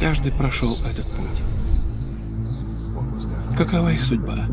Каждый прошел этот путь. Какова их судьба?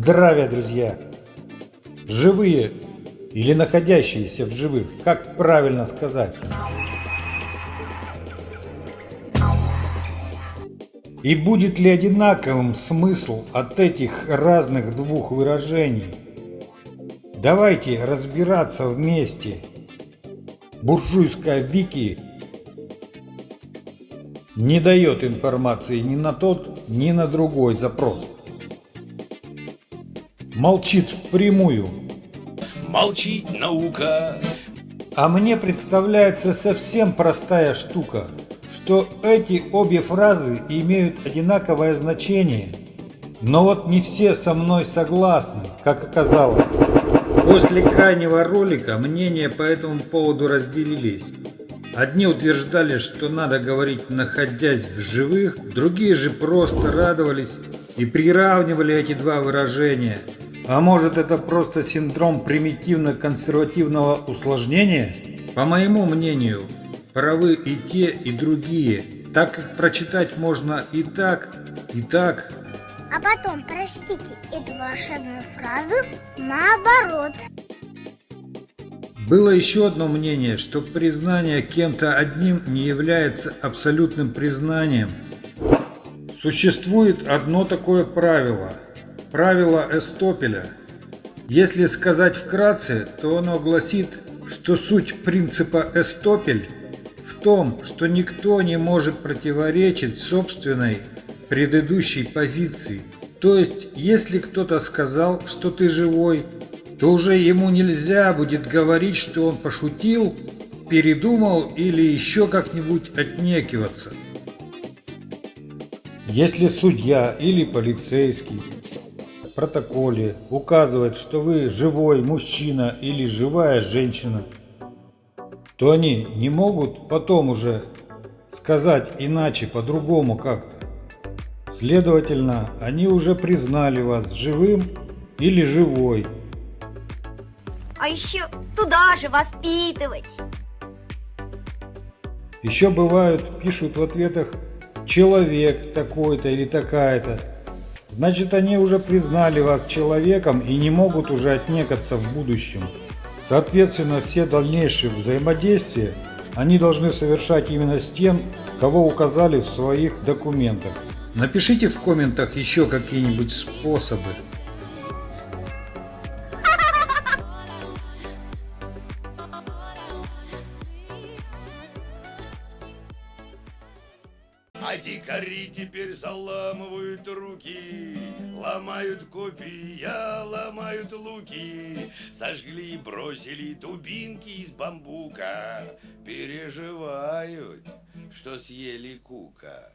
Здравия, друзья! Живые или находящиеся в живых, как правильно сказать? И будет ли одинаковым смысл от этих разных двух выражений? Давайте разбираться вместе. Буржуйская вики не дает информации ни на тот, ни на другой запрос. Молчит впрямую. Молчит наука. А мне представляется совсем простая штука, что эти обе фразы имеют одинаковое значение. Но вот не все со мной согласны, как оказалось. После крайнего ролика мнения по этому поводу разделились. Одни утверждали, что надо говорить находясь в живых, другие же просто радовались и приравнивали эти два выражения. А может это просто синдром примитивно-консервативного усложнения? По моему мнению, правы и те, и другие, так как прочитать можно и так, и так. А потом прочтите эту волшебную фразу наоборот. Было еще одно мнение, что признание кем-то одним не является абсолютным признанием. Существует одно такое правило. Правило Эстопеля. Если сказать вкратце, то оно гласит, что суть принципа Эстопель в том, что никто не может противоречить собственной предыдущей позиции. То есть, если кто-то сказал, что ты живой, то уже ему нельзя будет говорить, что он пошутил, передумал или еще как-нибудь отнекиваться. Если судья или полицейский протоколе указывает, что вы живой мужчина или живая женщина, то они не могут потом уже сказать иначе, по-другому как-то. Следовательно, они уже признали вас живым или живой а еще туда же воспитывать. Еще бывают, пишут в ответах «человек такой-то или такая-то». Значит, они уже признали вас человеком и не могут уже отнекаться в будущем. Соответственно, все дальнейшие взаимодействия они должны совершать именно с тем, кого указали в своих документах. Напишите в комментах еще какие-нибудь способы. А дикари теперь заламывают руки, Ломают копья, ломают луки, Сожгли и бросили дубинки из бамбука, Переживают, что съели кука.